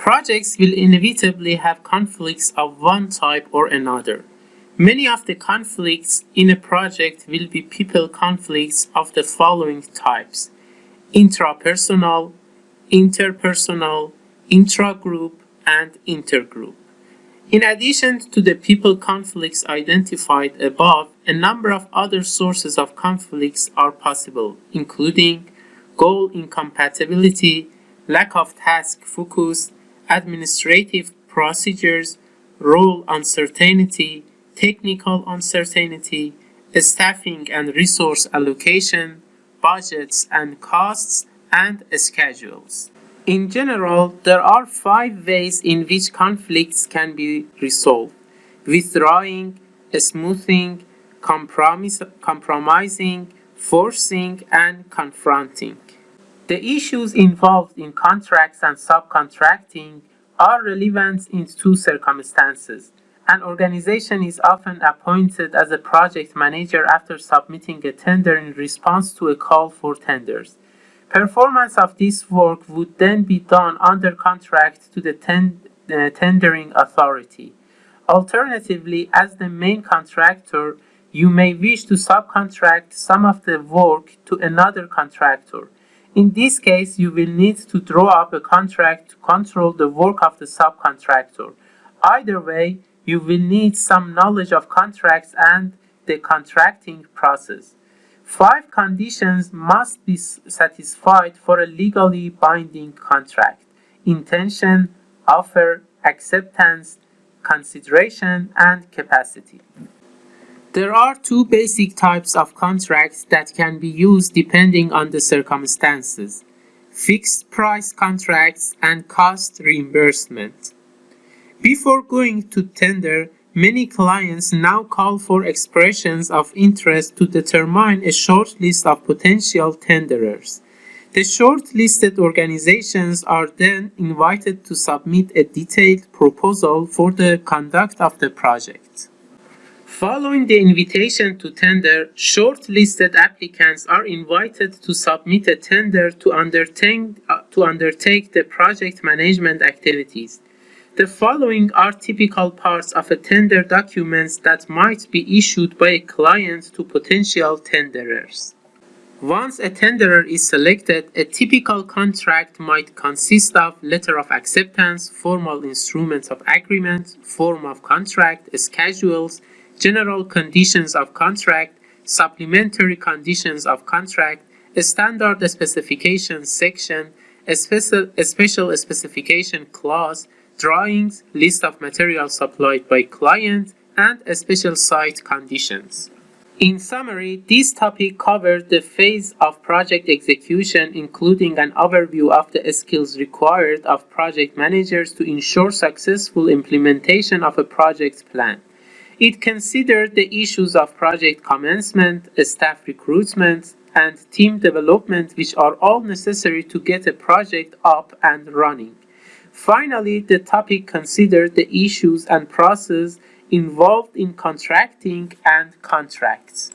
Projects will inevitably have conflicts of one type or another. Many of the conflicts in a project will be people conflicts of the following types. Intrapersonal, interpersonal, intragroup, and intergroup. In addition to the people conflicts identified above, a number of other sources of conflicts are possible, including goal incompatibility, lack of task focus, administrative procedures, role uncertainty, technical uncertainty, staffing and resource allocation, budgets and costs, and schedules. In general, there are five ways in which conflicts can be resolved. Withdrawing, smoothing, compromising, forcing, and confronting. The issues involved in contracts and subcontracting are relevant in two circumstances. An organization is often appointed as a project manager after submitting a tender in response to a call for tenders. Performance of this work would then be done under contract to the ten uh, tendering authority. Alternatively, as the main contractor, you may wish to subcontract some of the work to another contractor. In this case, you will need to draw up a contract to control the work of the subcontractor. Either way, you will need some knowledge of contracts and the contracting process. Five conditions must be satisfied for a legally binding contract. Intention, offer, acceptance, consideration, and capacity. There are two basic types of contracts that can be used depending on the circumstances. Fixed price contracts and cost reimbursement. Before going to tender, many clients now call for expressions of interest to determine a short list of potential tenderers. The shortlisted organizations are then invited to submit a detailed proposal for the conduct of the project. Following the invitation to tender, shortlisted applicants are invited to submit a tender to undertake, uh, to undertake the project management activities. The following are typical parts of a tender documents that might be issued by a client to potential tenderers. Once a tenderer is selected, a typical contract might consist of letter of acceptance, formal instruments of agreement, form of contract, schedules, general conditions of contract, supplementary conditions of contract, standard specification section, special, special specification clause, drawings, list of materials supplied by client, and special site conditions. In summary, this topic covers the phase of project execution, including an overview of the skills required of project managers to ensure successful implementation of a project plan. It considered the issues of project commencement, staff recruitment, and team development which are all necessary to get a project up and running. Finally, the topic considered the issues and process involved in contracting and contracts.